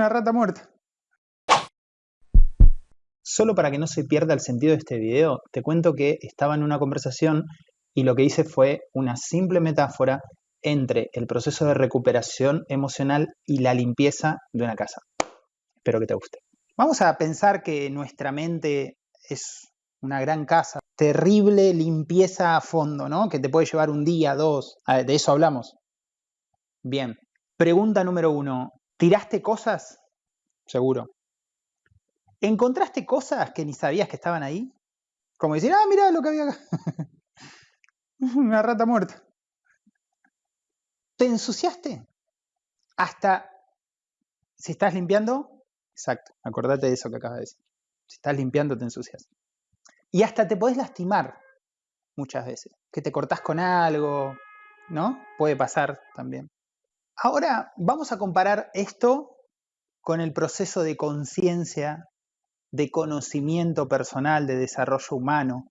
Una rata muerta. Solo para que no se pierda el sentido de este video, te cuento que estaba en una conversación y lo que hice fue una simple metáfora entre el proceso de recuperación emocional y la limpieza de una casa. Espero que te guste. Vamos a pensar que nuestra mente es una gran casa, terrible limpieza a fondo, ¿no? Que te puede llevar un día, dos. de eso hablamos. Bien. Pregunta número uno. ¿Tiraste cosas? Seguro. ¿Encontraste cosas que ni sabías que estaban ahí? Como decir, ah, mira lo que había acá. Una rata muerta. ¿Te ensuciaste? Hasta si estás limpiando, exacto, acordate de eso que acabas de decir. Si estás limpiando, te ensucias. Y hasta te podés lastimar muchas veces. Que te cortás con algo, ¿no? Puede pasar también. Ahora vamos a comparar esto con el proceso de conciencia, de conocimiento personal, de desarrollo humano,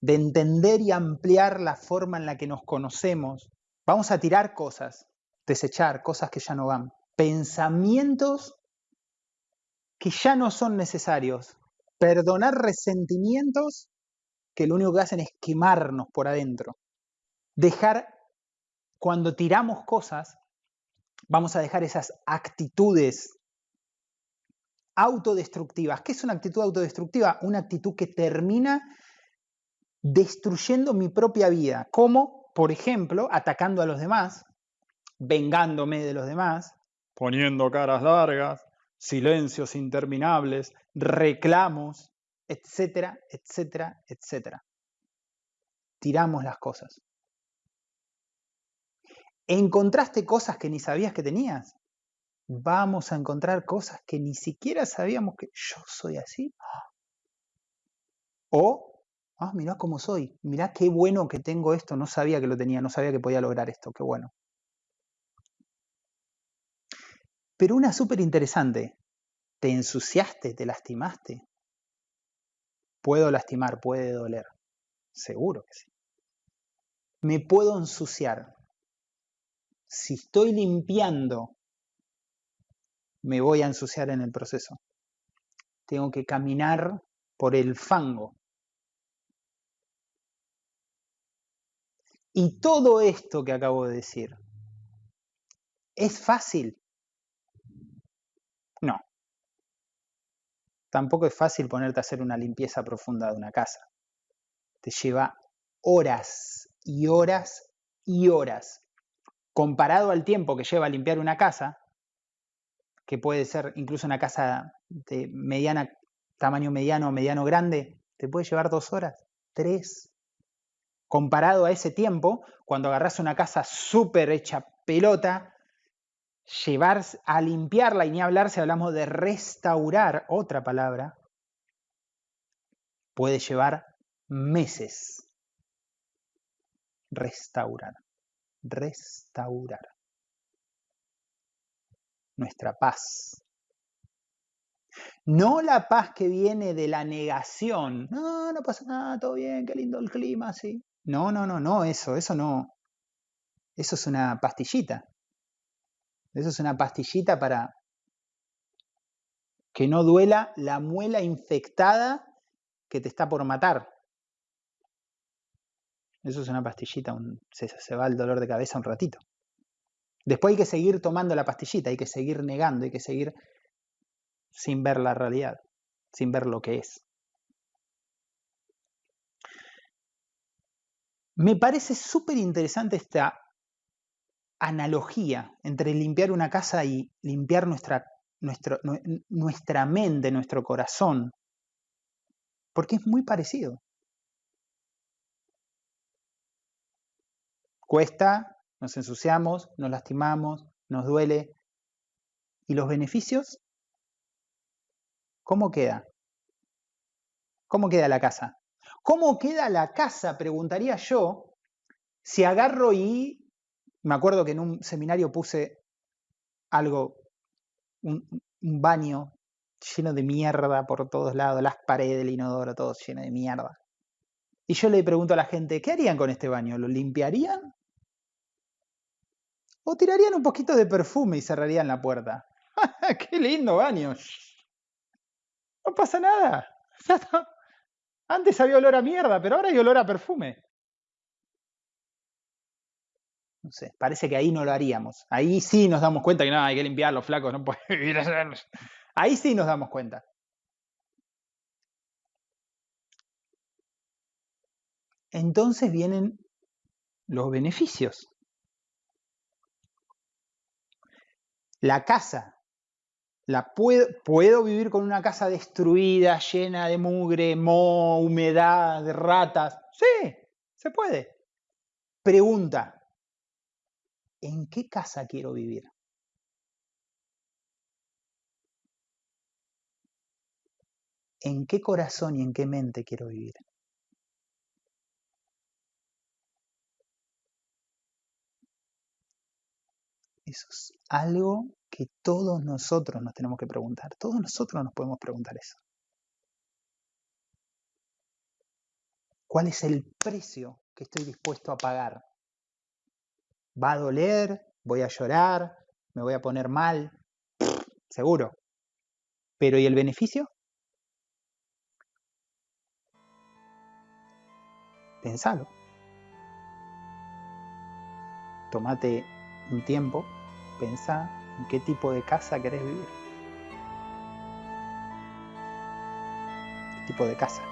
de entender y ampliar la forma en la que nos conocemos. Vamos a tirar cosas, desechar cosas que ya no van, pensamientos que ya no son necesarios, perdonar resentimientos que lo único que hacen es quemarnos por adentro. Dejar, cuando tiramos cosas, vamos a dejar esas actitudes autodestructivas. ¿Qué es una actitud autodestructiva? Una actitud que termina destruyendo mi propia vida, como, por ejemplo, atacando a los demás, vengándome de los demás, poniendo caras largas, silencios interminables, reclamos, etcétera, etcétera, etcétera. Tiramos las cosas. ¿Encontraste cosas que ni sabías que tenías? Vamos a encontrar cosas que ni siquiera sabíamos que yo soy así. O, ah, mirá cómo soy, mirá qué bueno que tengo esto, no sabía que lo tenía, no sabía que podía lograr esto, qué bueno. Pero una súper interesante, ¿te ensuciaste, te lastimaste? Puedo lastimar, puede doler, seguro que sí. Me puedo ensuciar, si estoy limpiando, me voy a ensuciar en el proceso. Tengo que caminar por el fango. Y todo esto que acabo de decir, ¿es fácil? No. Tampoco es fácil ponerte a hacer una limpieza profunda de una casa. Te lleva horas y horas y horas comparado al tiempo que lleva limpiar una casa, que puede ser incluso una casa de tamaño mediano o mediano grande, te puede llevar dos horas, tres. Comparado a ese tiempo, cuando agarras una casa súper hecha pelota, llevar a limpiarla y ni hablar si hablamos de restaurar, otra palabra, puede llevar meses. Restaurar restaurar nuestra paz. No la paz que viene de la negación. No, no pasa nada, todo bien, qué lindo el clima, sí. No, no, no, no, eso, eso no. Eso es una pastillita. Eso es una pastillita para que no duela la muela infectada que te está por matar. Eso es una pastillita, se, va el dolor de cabeza un ratito. Después hay que seguir tomando la pastillita, hay que seguir negando, hay que seguir sin ver la realidad, sin ver lo que es. Me parece súper interesante esta analogía entre limpiar una casa y limpiar nuestra, nuestra mente, nuestro corazón, porque es muy parecido. Cuesta, nos ensuciamos, nos lastimamos, nos duele. ¿Y los beneficios? ¿Cómo queda? ¿Cómo queda la casa? ¿Cómo queda la casa? Preguntaría yo, si agarro y, me acuerdo que en un seminario puse algo, un, baño lleno de mierda por todos lados, las paredes del inodoro, todo lleno de mierda. Y yo le pregunto a la gente, ¿qué harían con este baño? ¿Lo limpiarían? O tirarían un poquito de perfume y cerrarían la puerta. ¡Qué lindo baño! No pasa nada. Antes había olor a mierda, pero ahora hay olor a perfume. No sé, parece que ahí no lo haríamos. Ahí sí nos damos cuenta que no, hay que limpiar los flacos, no puede vivir Ahí sí nos damos cuenta. Entonces vienen los beneficios. La casa. La puedo, puedo vivir con una casa destruida, llena de mugre, moho, humedad, de ratas. Sí, se puede. Pregunta, ¿en qué casa quiero vivir? ¿En qué corazón y en qué mente quiero vivir? Eso es algo que todos nosotros nos tenemos que preguntar. Todos nosotros nos podemos preguntar eso. ¿Cuál es el precio que estoy dispuesto a pagar? ¿Va a doler? ¿Voy a llorar? ¿Me voy a poner mal? Seguro. Pero ¿y el beneficio? Pensalo. Tómate un tiempo, pensá en qué tipo de casa querés vivir. ¿Qué tipo de casa?